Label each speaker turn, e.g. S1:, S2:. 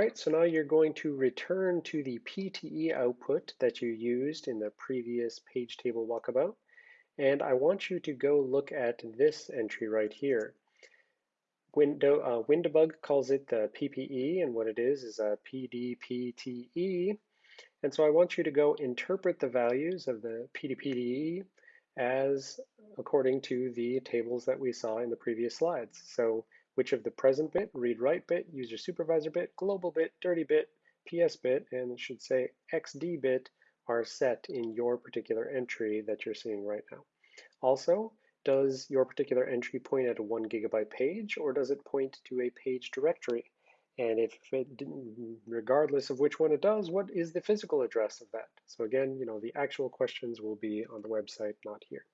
S1: right, so now you're going to return to the PTE output that you used in the previous page table walkabout. And I want you to go look at this entry right here. Window, uh, WinDbg calls it the PPE, and what it is is a PDPTE. And so I want you to go interpret the values of the PDPTE as according to the tables that we saw in the previous slides. So which of the present bit, read write bit, user supervisor bit, global bit, dirty bit, PS bit, and it should say XD bit are set in your particular entry that you're seeing right now. Also, does your particular entry point at a one gigabyte page or does it point to a page directory? And if it, regardless of which one it does, what is the physical address of that? So again, you know, the actual questions will be on the website, not here.